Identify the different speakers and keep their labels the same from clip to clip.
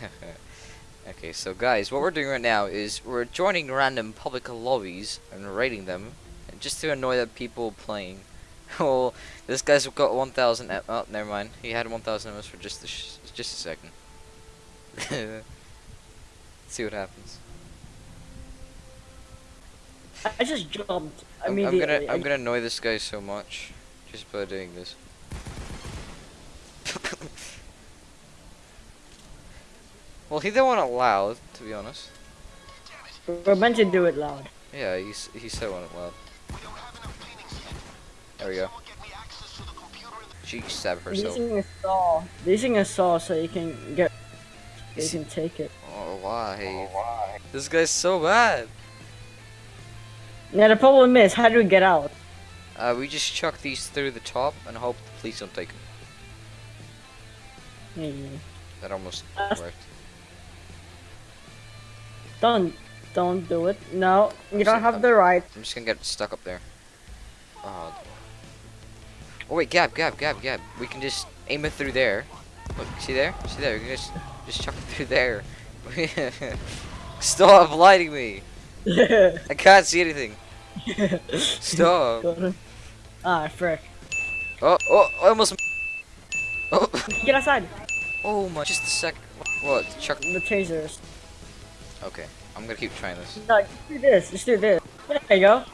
Speaker 1: okay, so guys, what we're doing right now is we're joining random public lobbies and raiding them, just to annoy the people playing. well, this guy's got 1,000. e- Oh, never mind. He had 1,000 MS for just a sh just a second. see what happens.
Speaker 2: I just jumped
Speaker 1: I'm, I'm gonna I'm gonna annoy this guy so much just by doing this. Well, he didn't want it loud, to be honest.
Speaker 2: We're meant to do it loud.
Speaker 1: Yeah, he's he said want it loud. There we go. She stabbed herself.
Speaker 2: Using a saw. Using a saw so you can get. You
Speaker 1: Is he-
Speaker 2: can take it.
Speaker 1: Oh why? Oh, why? This guy's so bad.
Speaker 2: Now the problem is, how do we get out?
Speaker 1: Uh, we just chuck these through the top and hope the police don't take them.
Speaker 2: Hmm.
Speaker 1: That almost
Speaker 2: That's-
Speaker 1: worked.
Speaker 2: Don't, don't do it. No, you don't have the right.
Speaker 1: I'm just gonna get stuck up there. Oh. Oh wait, Gab, Gab, Gab, Gab. We can just aim it through there. Look, see there? See there? We can just just chuck it through there. Stop lighting me! I can't see anything. Stop.
Speaker 2: Ah, frick.
Speaker 1: Oh, oh, I almost. Oh,
Speaker 2: Get outside.
Speaker 1: oh my! Just a sec. What? Chuck.
Speaker 2: The tasers.
Speaker 1: Okay, I'm gonna keep trying this.
Speaker 2: No, just do this. Just do this. There you go.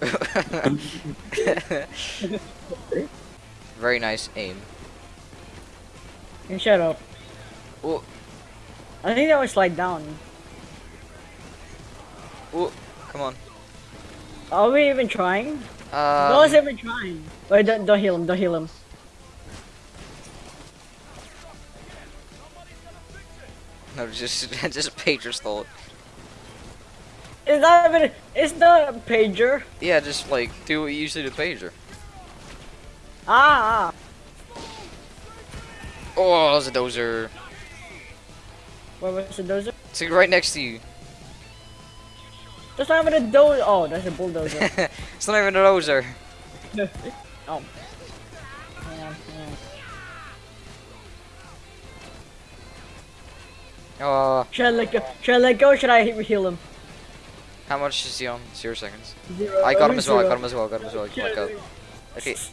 Speaker 1: Very nice aim.
Speaker 2: And shut up.
Speaker 1: Oh,
Speaker 2: I think that would slide down.
Speaker 1: oh, come on.
Speaker 2: Are we even trying?
Speaker 1: Um,
Speaker 2: no one's even trying. Wait, don't, don't heal him. Don't heal him.
Speaker 1: No, just just pager stole it.
Speaker 2: It's not even. It's not a pager.
Speaker 1: Yeah, just like do what you usually do, pager.
Speaker 2: Ah.
Speaker 1: Oh, there's a dozer.
Speaker 2: Where was the dozer?
Speaker 1: It's like right next to you.
Speaker 2: That's not even a dozer. Oh, that's a bulldozer.
Speaker 1: it's not even a dozer.
Speaker 2: oh.
Speaker 1: Oh,
Speaker 2: Should I let go? Should I let go? Or should I heal him?
Speaker 1: how much is he on? Zero seconds.
Speaker 2: Zero.
Speaker 1: I got him as well. I got him as well. I got him as well. Uh, okay.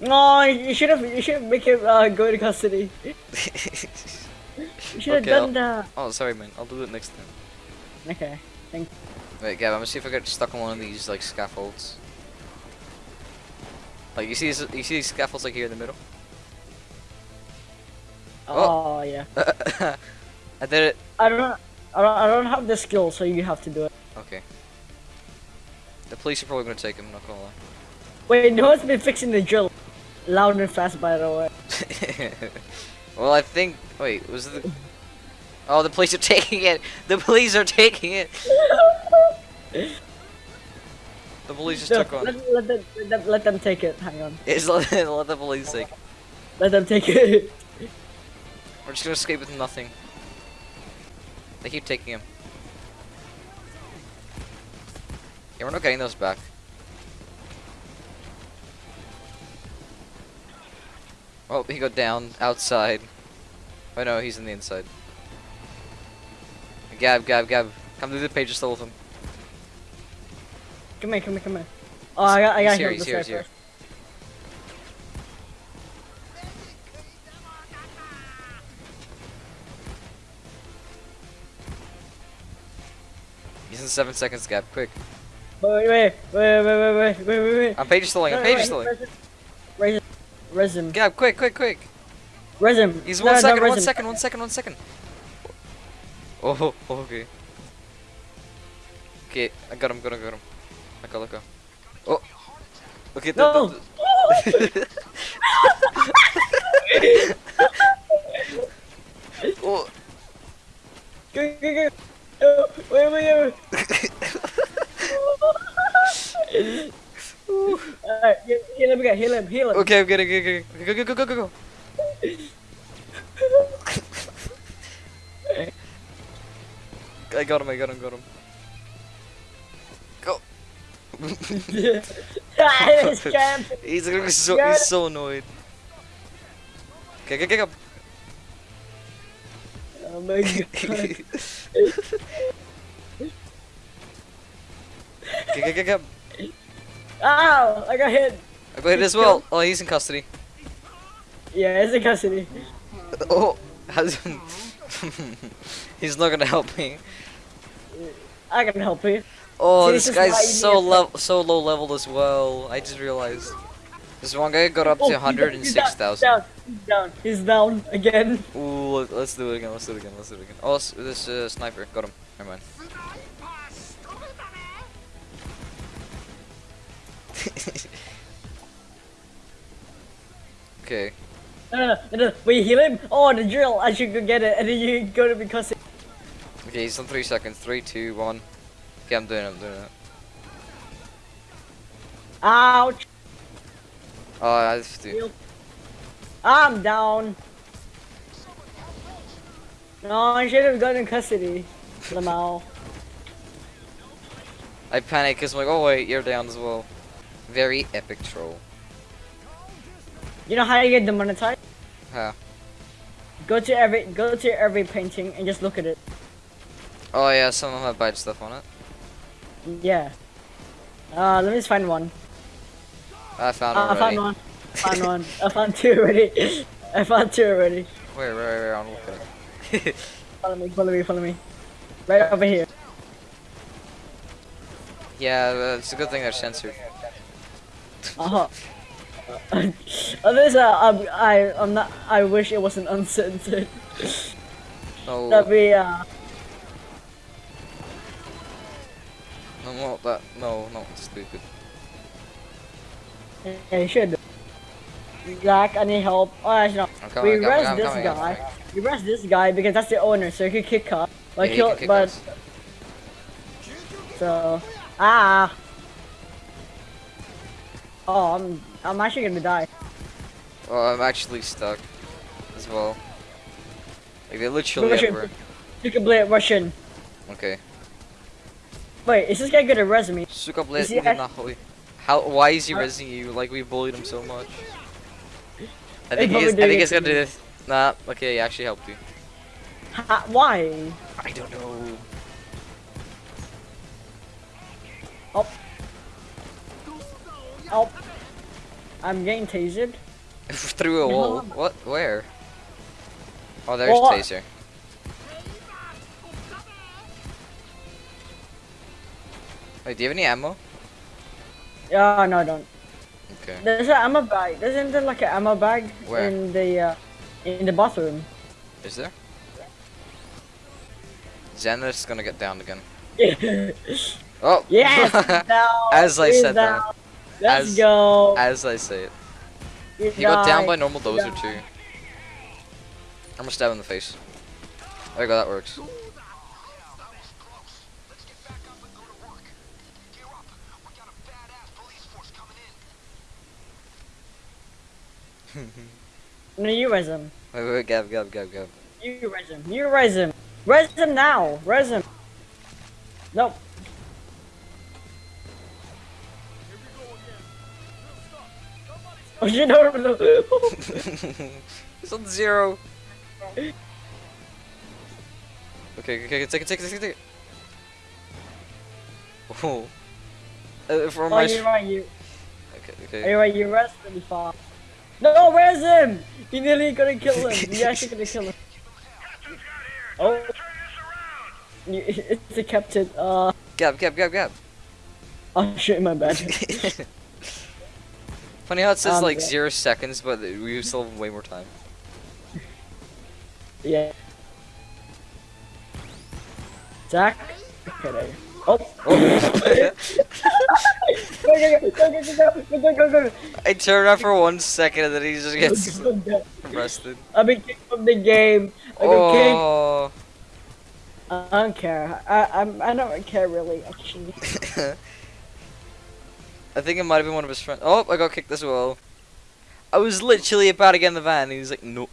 Speaker 2: No, you should have. You should make him uh, go to custody. You should have
Speaker 1: Okay,
Speaker 2: done that.
Speaker 1: oh, sorry, man. I'll do it next time.
Speaker 2: Okay.
Speaker 1: Wait, Gab, I'm gonna see if I get stuck on one of these like scaffolds. Like you see, this, you see these scaffolds like here in the middle.
Speaker 2: Oh. oh, yeah.
Speaker 1: I did it.
Speaker 2: I don't. I don't. I don't have the skill, so you have to do it.
Speaker 1: Okay. The police are probably gonna take him. Not gonna lie.
Speaker 2: Wait, no one's been fixing the drill. Loud and fast, by the way.
Speaker 1: well, I think. Wait, was the? Oh, the police are taking it. The police are taking it. The police just
Speaker 2: No,
Speaker 1: took on.
Speaker 2: let, let, them, let, them, let them take it. Hang on.
Speaker 1: It's let, let the police take.
Speaker 2: Let them take it.
Speaker 1: We're just gonna escape with nothing. They keep taking him. Yeah, we're not getting those back. Oh, he got down outside. Oh no, he's in the inside. Gab, Gab, Gab. Come to the page just all of them.
Speaker 2: Come here, come here, come here. Oh, I got, I
Speaker 1: He's
Speaker 2: got
Speaker 1: here,
Speaker 2: heal
Speaker 1: he's here, he's here. He's in seven seconds gap. Quick.
Speaker 2: Wait, wait, wait, wait, wait, wait, wait, wait.
Speaker 1: I'm page slowing. I'm page
Speaker 2: wait. Resin. Resin.
Speaker 1: Gab, quick, quick, quick.
Speaker 2: Resin.
Speaker 1: He's one
Speaker 2: no,
Speaker 1: second, one second, one second, one second. Oh, okay. Okay, I got him, got him, got him. I go, let go. Oh. Okay,
Speaker 2: no.
Speaker 1: the, oh.
Speaker 2: Go, go, go. No, wait, wait, wait. Alright, heal, him again, heal him, heal him.
Speaker 1: okay, I'm getting, okay, okay, go, go, go, go, go, go. I got him, I got him, got him. Go!
Speaker 2: Ah, this
Speaker 1: he's so, he's so annoyed. Okay, okay, okay, go.
Speaker 2: Oh my god.
Speaker 1: Get, get, get, get.
Speaker 2: Ow! I got hit.
Speaker 1: I got hit as well. Oh, he's in custody.
Speaker 2: Yeah, he's in custody.
Speaker 1: Oh, he's not gonna help me.
Speaker 2: I can help you.
Speaker 1: Oh,
Speaker 2: See,
Speaker 1: this
Speaker 2: this
Speaker 1: guy's so
Speaker 2: need a
Speaker 1: level, so low level as well. I just realized. This one guy got up
Speaker 2: Oh,
Speaker 1: to 106,000.
Speaker 2: He's down. He's down. Again.
Speaker 1: Ooh, let- let's do it again. Let's do it again. Let's do it again. Oh, this uh, sniper got him. Never mind. okay.
Speaker 2: No, no, no, no. Wait, heal him. Oh, the drill. I should go get it, and then you go to be because.
Speaker 1: Okay, he's on three seconds. Three, two, one. Okay, I'm doing it. I'm doing it.
Speaker 2: Ouch.
Speaker 1: Oh, I have to.
Speaker 2: Heal. I'm down. No, I should have gone in custody. Lamau.
Speaker 1: I panic because I'm like, oh wait, you're down as well. Very epic troll.
Speaker 2: You know how you get demonetized?
Speaker 1: How?
Speaker 2: Go to every go to every painting and just look at it.
Speaker 1: Oh yeah, some of them have bad stuff on it.
Speaker 2: Yeah. Uh, let me just find one.
Speaker 1: I found
Speaker 2: Uh,
Speaker 1: one
Speaker 2: I found
Speaker 1: already.
Speaker 2: One. found one. I found two already. I found two already.
Speaker 1: Wait, wait, wait, I'm looking.
Speaker 2: Follow me, follow me, follow me. Right over here.
Speaker 1: yeah, uh, it's a good thing they're censored.
Speaker 2: Uh huh. Uh, there's a, um, I, I'm not, I wish it wasn't uncensored.
Speaker 1: No,
Speaker 2: That'd be, uh,
Speaker 1: no, not that. No, not stupid.
Speaker 2: yeah, you should. Zach, I need help. Oh, actually, no.
Speaker 1: Coming,
Speaker 2: we
Speaker 1: coming,
Speaker 2: rest
Speaker 1: I'm
Speaker 2: this
Speaker 1: coming,
Speaker 2: guy. We rest this guy because that's the owner, so he can kick us. Like,
Speaker 1: Yeah, he can kick
Speaker 2: but
Speaker 1: us.
Speaker 2: so ah. Oh, I'm I'm actually gonna die.
Speaker 1: Oh, I'm actually stuck as well. Like they're literally
Speaker 2: Russian.
Speaker 1: everywhere.
Speaker 2: Can play it Russian.
Speaker 1: Okay.
Speaker 2: Wait, is this guy good at resume?
Speaker 1: Suka
Speaker 2: Is
Speaker 1: blade
Speaker 2: he
Speaker 1: idę
Speaker 2: act-
Speaker 1: na chuj. How? Why is he resing you? Like we bullied him so much. I think he's. I think he's gonna do this. Nah. Okay, he actually helped you.
Speaker 2: Ha, why?
Speaker 1: I don't know.
Speaker 2: Oh. Oh. I'm getting tasered.
Speaker 1: Through a wall. What? Where? Oh, there's taser. Wait, do you have any ammo?
Speaker 2: Yeah, no, I don't.
Speaker 1: Okay.
Speaker 2: There's an ammo bag. Isn't there like an ammo bag
Speaker 1: Where?
Speaker 2: in the uh, in the bathroom?
Speaker 1: Is there? Xander's gonna get down again. Oh!
Speaker 2: yes, down.
Speaker 1: As I
Speaker 2: he's
Speaker 1: said that.
Speaker 2: Let's
Speaker 1: As-
Speaker 2: go.
Speaker 1: As I say it.
Speaker 2: You
Speaker 1: He got down by normal dozer too. I'm gonna stab him in the face. There you go, that works.
Speaker 2: No, you res him.
Speaker 1: Wait, wait, Gab, Gab, Gab, Gab.
Speaker 2: You res him. You res him. Res him now. Res him. Nope. Oh shit! No, no, no.
Speaker 1: He's on zero. Okay, okay, take it, take it, take it, take it. Oh. Uh, for
Speaker 2: oh,
Speaker 1: my.
Speaker 2: you're right. You.
Speaker 1: Okay, okay.
Speaker 2: you're. You res really far. No, where's him. He nearly gonna kill him. You actually gonna kill him. Oh. It's the captain. Uh.
Speaker 1: Gab, Gab, Gab, Gab.
Speaker 2: Oh shit! My bad.
Speaker 1: Funny how it says
Speaker 2: Um,
Speaker 1: like
Speaker 2: yeah.
Speaker 1: zero seconds, but we still have way more time.
Speaker 2: yeah. Zach. Okay. There. you- Oh.
Speaker 1: Oh. I turn around for one second and then he just gets arrested.
Speaker 2: I've been kicked from the game. I.
Speaker 1: Oh.
Speaker 2: I don't care. I I'm, I don't care really actually.
Speaker 1: I think it might have been one of his friends. Oh, I got kicked as well. I was literally about to get in the van and he was like, no.